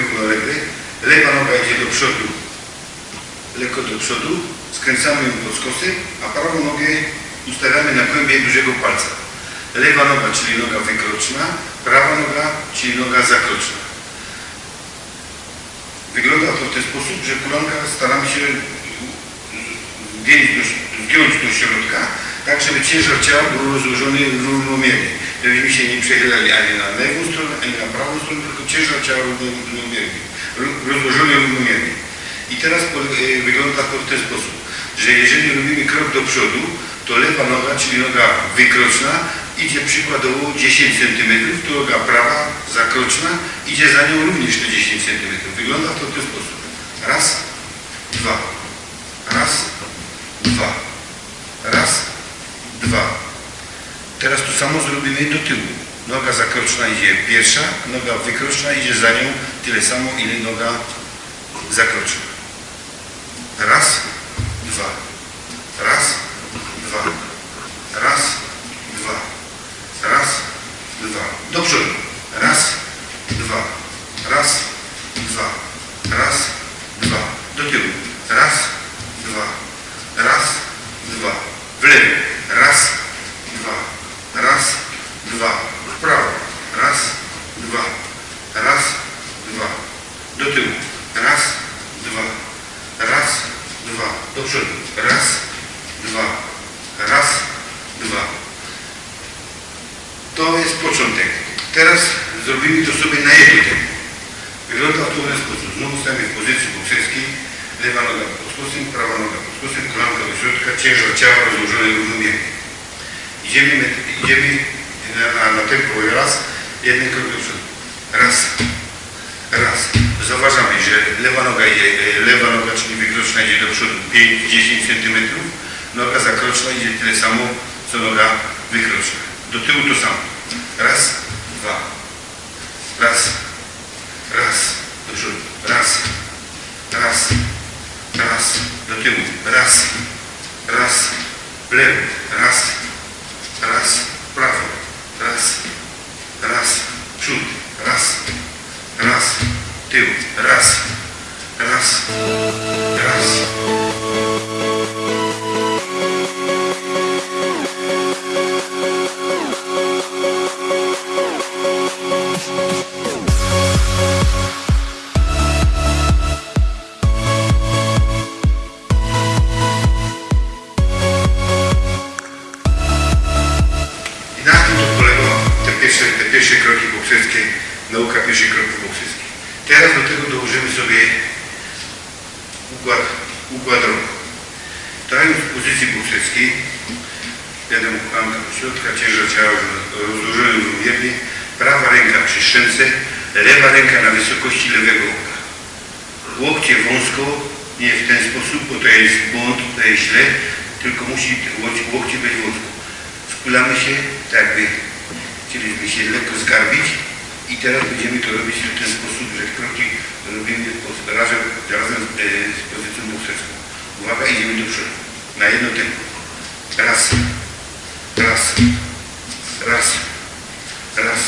równolegle, lewa noga idzie do przodu, lekko do przodu, skręcamy ją pod skosy, a prawą nogę ustawiamy na kłębie dużego palca. Lewa noga, czyli noga wykroczna, prawa noga, czyli noga zakroczna. Wygląda to w ten sposób, że kulanka staramy się zgiąć zgiąć do środka, tak żeby ciężar ciała był rozłożony równomiernie. Żebyśmy się nie przechylali ani na lewą stronę, ani na prawą stronę, tylko ciężar ciała równomiernie, ró- rozłożony równomiernie. I teraz e, wygląda to w ten sposób, że jeżeli robimy krok do przodu, to lewa noga, czyli noga wykroczna, idzie przykładowo 10 cm, to noga prawa, zakroczna, idzie za nią również te 10 cm. Wygląda to w ten sposób. Raz, dwa, raz, dwa, raz, dwa. Teraz to samo zrobimy do tyłu. Noga zakroczna idzie pierwsza, noga wykroczna idzie za nią tyle samo, ile noga zakroczna. Raz, dwa. Raz, dwa. Raz, dwa. Raz, dwa. Do przodu. Raz, dwa. Raz, dwa. Raz, dwa. Do tyłu. Raz, dwa. Raz, dwa. W lewo. Raz, dwa. Raz, dwa. W prawo. Raz, dwa. Raz, dwa. Do tyłu. Raz, dwa. Raz, dwa. Do przodu. Raz, dwa. Raz, dwa. To jest początek. Teraz zrobimy to sobie na jedno tempo. Wygląda w ten sposób. Znowu stajemy w pozycji bokserskiej. Lewa noga pod skosem, prawa noga pod skosem, kolanka do środka, ciężar ciała rozłożony równomiernie. Idziemy, idziemy na, na, na tempo raz, jeden krok do przodu. Raz, raz. Zauważamy, że lewa noga idzie, e, lewa noga, czyli wykroczna idzie do przodu 5-10 cm, noga zakroczna idzie tyle samo, co noga wykroczna. Do tyłu to samo. Raz, dwa. Raz, raz. Do przodu. Raz, raz, raz. Do tyłu. Raz, raz. W lewo. Raz, raz. W prawo. Raz, raz. Przód. Raz, raz. Tył. Raz, raz, raz. Bokserskie, nauka pierwszych kroków bokserskich. Teraz do tego dołożymy sobie układ, układ rąk. Stając w pozycji bokserskiej, wiadomo, klamka do środka, ciężar ciała rozłożony równomiernie, prawa ręka przy szczęce, lewa ręka na wysokości lewego oka. Łokcie wąsko, nie w ten sposób, bo to jest błąd, to jest źle, tylko musi łok- łokcie być wąsko. Skulamy się, tak jakby chcieliśmy się lekko zgarbić i teraz będziemy to robić w ten sposób, że kroki robimy razem, razem e, z pozycją bokserską. Uwaga, idziemy do przodu. Na jedno tempo. Raz, raz, raz, raz,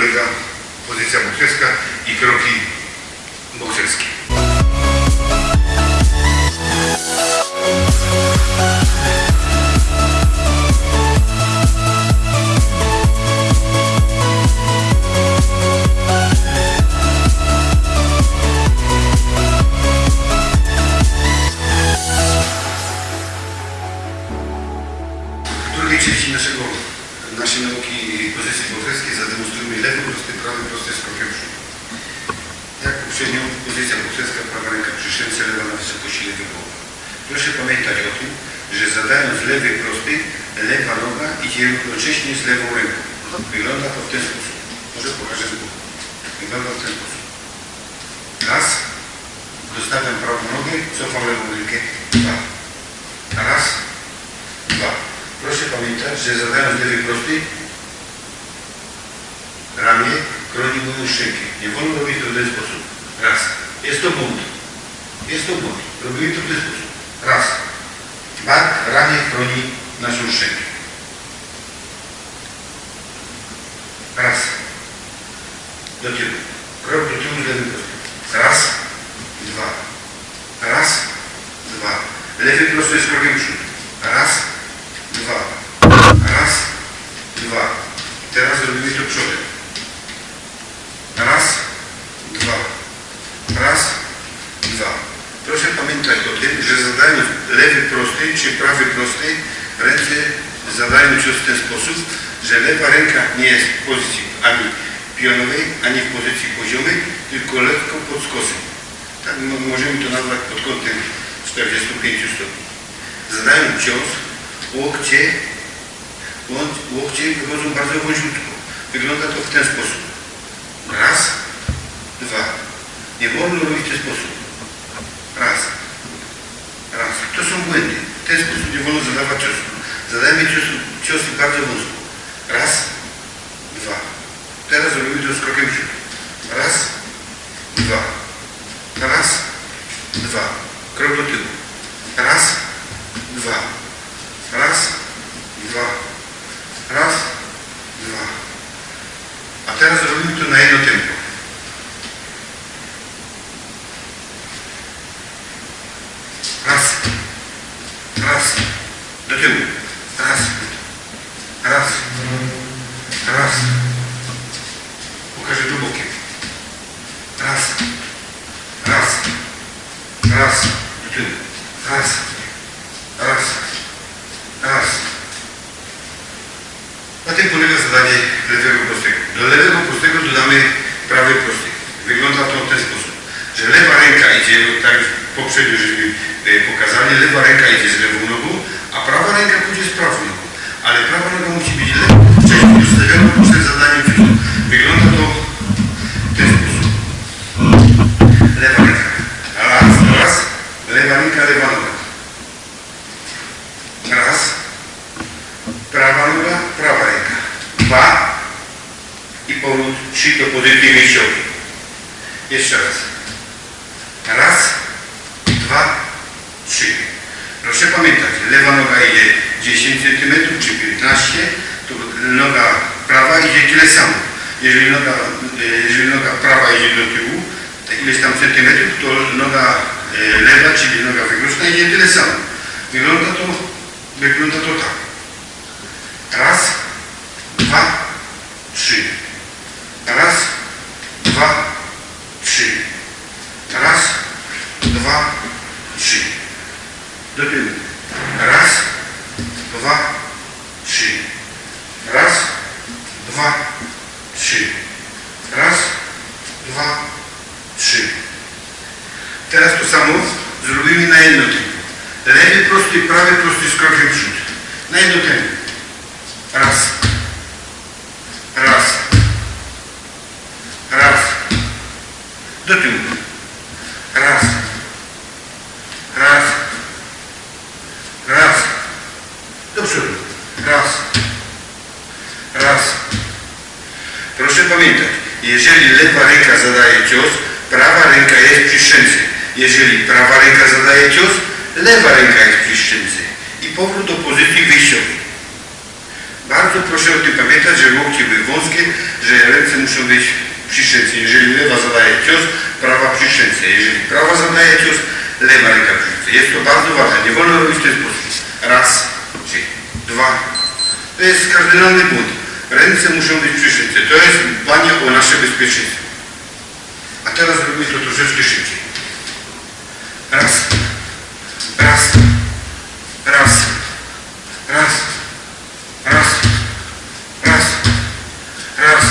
polega pozycja bokserska i kroki bokserskie. Ręką. Wygląda to w ten sposób. Może pokażę boku. Wygląda w ten sposób. Raz. Dostawiam prawą nogę, cofam lewą rękę. Dwa. Raz. Dwa. Proszę pamiętać, że zadając lewy prosty, ramię chroni moją szczękę. Nie wolno robić to w ten sposób. Raz. Jest to błąd. Jest to błąd. Robimy to w ten sposób. Raz. Bark, ramię chroni naszą szczękę. Raz. Do tyłu. Krok do tyłu z lewym prostym. Raz. Dwa. Raz. Dwa. Lewy prosty jest krokiem w przód. Raz. Dwa. Raz. Dwa. Teraz robimy to przodem. Raz. Dwa. Raz. Dwa. Proszę pamiętać o tym, że zadając lewy prosty czy prawy prosty, ręce zadają cios w ten sposób, że lewa ręka nie jest w pozycji ani pionowej, ani w pozycji poziomej, tylko lekko pod skosem. Tak mo- możemy to nazwać pod kątem 45 stopni. Zadając cios, łokcie, łokcie wychodzą bardzo wąziutko. Wygląda to w ten sposób. Raz, dwa. Nie wolno robić w ten sposób. Są błędy. Ten sposób nie wolno zadawać ciosu. Zadajemy ciosy, ciosy bardzo wąsko. Raz. Dwa. Teraz robimy to z krokiem w. Raz. Dwa. Raz. Dwa. Krok do tyłu. Raz. Dwa. Raz. Dwa. Raz. Dwa. A teraz robimy to na jedno tempo. Raz. Do tyłu. Raz. Raz. Raz. Pokażę tu bokiem. Raz. Raz. Raz. Do tyłu. Raz. Raz. Raz. Na tym polega zadanie lewego prostego. Do lewego prostego dodamy prawy prosty. Wygląda to w ten sposób, że lewa ręka idzie, tak poprzednio żeśmy e, pokazali, lewa ręka idzie z lewą nogą, a prawa ręka pójdzie z prawą nogą. Ale prawa noga musi być lekko wcześniej ustawiona przed zadaniem ciosu. Wygląda to w ten sposób. Lewa ręka. Raz, raz. Lewa ręka, lewa noga. Raz. Prawa noga, prawa ręka. Dwa. I powrót trzy do pozycji wyjściowej. Jeszcze raz. Raz, dwa, trzy. Proszę pamiętać, lewa noga idzie 10 cm czy 15, to noga prawa idzie tyle samo. Jeżeli noga, jeżeli noga prawa idzie do tyłu, te ileś tam centymetrów, to noga e, lewa, czyli noga wykroczna idzie tyle samo. Wygląda to, wygląda to tak. Raz, dwa, trzy. Tyłu. Raz, dwa, trzy. Raz, dwa, trzy. Raz, dwa, trzy. Teraz to samo zrobimy na jedno tempo. Lewy prosty, prawy prosty z krokiem w przód. Na jedno tempo. Jeżeli prawa ręka zadaje cios, lewa ręka jest przy szczęce. I powrót do pozycji wyjściowej. Bardzo proszę o tym pamiętać, że łokcie były wąskie, że ręce muszą być przy szczęce. Jeżeli lewa zadaje cios, prawa przy szczęce. Jeżeli prawa zadaje cios, lewa ręka przy szczęce. Jest to bardzo ważne. Nie wolno robić w ten sposób. Raz, trzy, dwa. To jest kardynalny błąd. Ręce muszą być przy szczęce. To jest dbanie o nasze bezpieczeństwo. A teraz robimy to troszeczkę szybciej. Raz, raz, raz, raz, raz, raz, raz,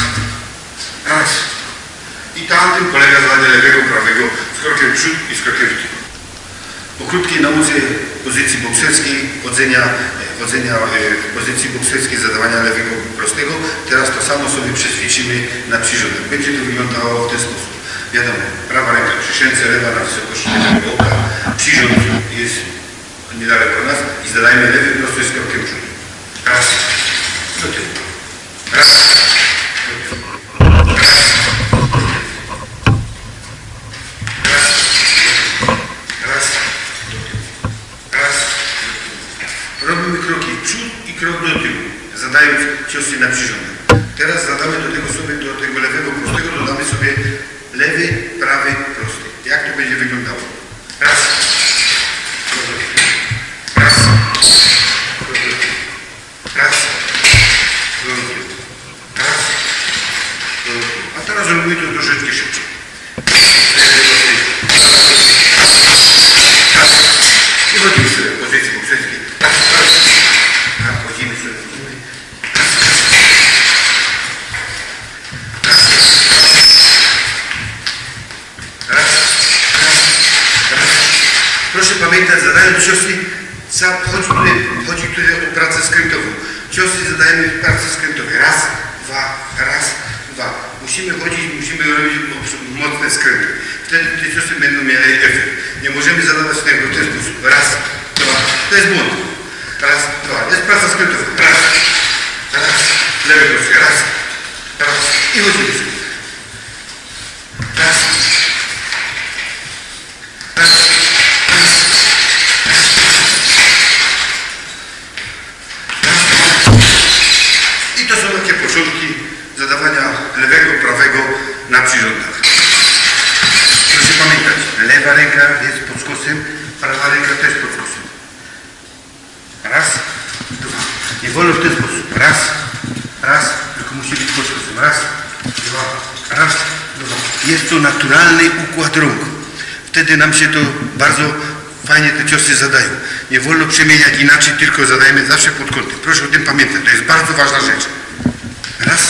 raz. I tam tym polega zadanie lewego, prawego w przód i z krokiem w tył. Po krótkiej nauce pozycji bokserskiej, chodzenia, e, chodzenia e, w pozycji bokserskiej, zadawania lewego prostego, teraz to samo sobie przećwiczymy na przyrządek. Będzie to wyglądało w ten sposób. Wiadomo, prawa ręka przy szence, lewa na wysokości lewego oka, przyrząd jest niedaleko nas i zadajmy lewy prosty z krokiem przód. Raz, do tyłu. Raz, do tyłu. Raz, raz, raz. Robimy kroki przód i krok do tyłu, zadając ciosy na przyrządek. Teraz zadamy do tego sobie, robimy to troszeczkę szybciej. I chodzimy sobie w pozycji bokserskiej. Tak, chodzimy sobie. chodzimy. Proszę pamiętać, zadając ciosy, chodzi tutaj, chodzi tutaj o pracę skrętową. Ciosy zadajemy w pracy skrętowej. Raz, dwa, raz, dwa. Musimy chodzić, musimy robić mocne skręty. Wtedy te ciosy będą miały efekt. Nie możemy zadawać tego w ten sposób. Raz, dwa. To jest błąd. Raz, dwa. To jest praca skrętowa. Raz, raz. Lewy. Raz, raz. I chodzimy sobie. Raz. Raz. I to są takie początki zadawania lewego, prawego na przyrządach. Proszę pamiętać, lewa ręka jest pod skosem, prawa ręka też pod skosem. Raz, dwa. Nie wolno w ten sposób. Raz, raz, tylko musi być pod skosem. Raz, dwa, raz, dwa. Jest to naturalny układ rąk. Wtedy nam się to bardzo fajnie te ciosy zadają. Nie wolno przemieniać inaczej, tylko zadajemy zawsze pod kątem. Proszę o tym pamiętać. To jest bardzo ważna rzecz. Raz,